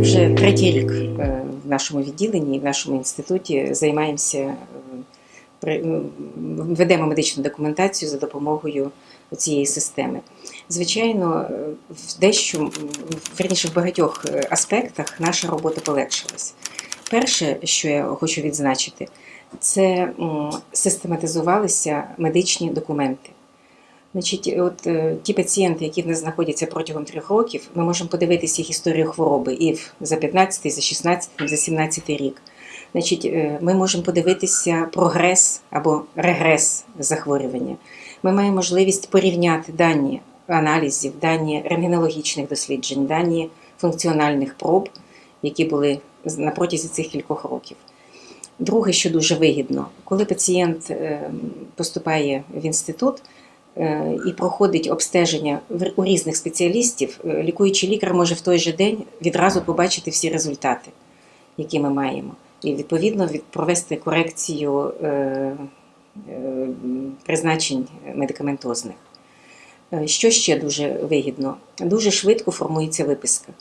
Вже третій рік в нашому відділенні, в нашому інституті займаємося, м, ведемо медичну документацію за допомогою цієї системи. Звичайно, е, в дещо, верніше, в багатьох е, аспектах наша робота полегшилась. Перше, що я хочу відзначити, це систематизувалися медичні документи. Значить, от е, ті пацієнти, які в нас знаходяться протягом трьох років, ми можемо подивитися їх історію хвороби і за 15, за 16, за 17 рік. Значить, е, ми можемо подивитися прогрес або регрес захворювання. Ми маємо можливість порівняти дані аналізів, дані рентгенологічних досліджень, дані функціональних проб, які були на протязі цих кількох років. Друге, що дуже вигідно, коли пацієнт е, поступає в інститут, е, і проходить обстеження у різних спеціалістів, лікуючий лікар може в той же день відразу побачити всі результати, які ми маємо, і відповідно від- провести корекцію е, е, призначень медикаментозних. Е, Що ще дуже вигідно? Дуже швидко формується виписка.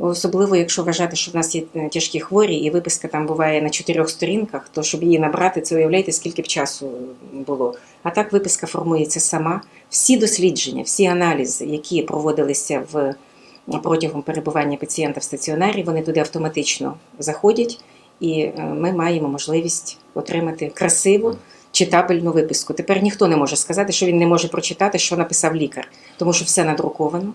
Особливо, якщо вважати, що в нас є тяжкі хворі, і виписка там буває на чотирьох сторінках, то щоб її набрати, це уявляєте, скільки б часу було. А так виписка формується сама. Всі дослідження, всі аналізи, які проводилися в протягом перебування пацієнта в стаціонарі, вони туди автоматично заходять, і е, ми маємо можливість отримати красиву. Читабельну виписку. Тепер ніхто не може сказати, що він не може прочитати, що написав лікар, тому що все надруковано.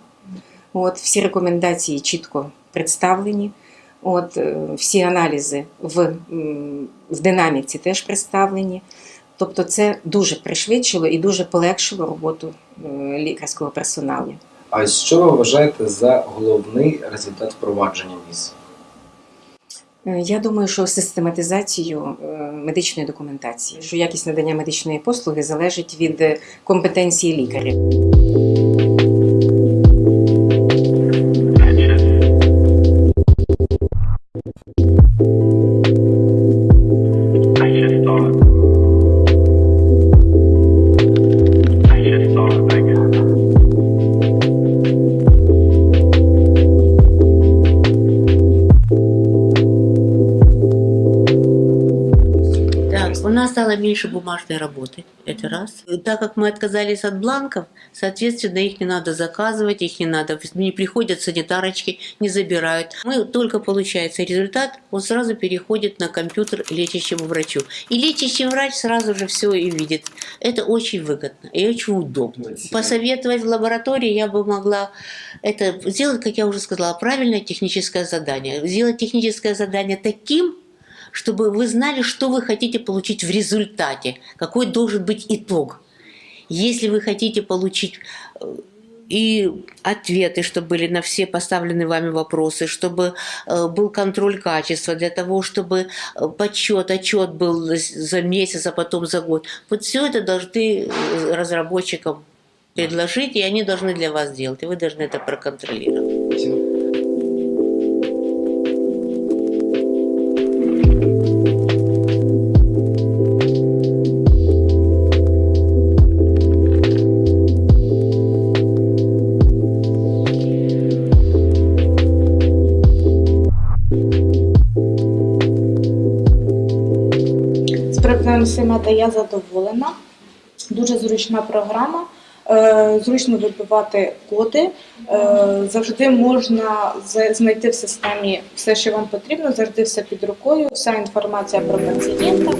От, всі рекомендації чітко представлені. От, е, всі аналізи в, в динаміці теж представлені. Тобто це дуже пришвидшило і дуже полегшило роботу е, лікарського персоналу. А що ви вважаєте за головний результат впровадження МІС? Е, Я думаю, що систематизацію е, медичної документації, що якість надання медичної послуги залежить від е, компетенції лікаря. Нас стало меньше бумажной работы, это раз. Так как мы отказались от бланков, соответственно, их не надо заказывать, их не надо, не приходят санитарочки, не забирают. Мы только получается результат, он сразу переходит на компьютер лечащему врачу. И лечащий врач сразу же все и видит. Это очень выгодно и очень удобно. Посоветовать в лаборатории я бы могла это сделать, как я уже сказала, правильное техническое задание. Сделать техническое задание таким, чтобы вы знали, что вы хотите получить в результате, какой должен быть итог. Если вы хотите получить э, и ответы, чтобы были на все поставленные вами вопросы, чтобы э, был контроль качества, для того, чтобы э, подсчет, отчет был за месяц, а потом за год. Вот все это должны разработчикам предложить, и они должны для вас сделать, и вы должны это проконтролировать. З приводу я задоволена. Дуже зручна програма. Е, Зручно вибивати коди. Е, Завжди можна знайти в системі все, що вам потрібно, завжди все під рукою, вся інформація про пацієнта.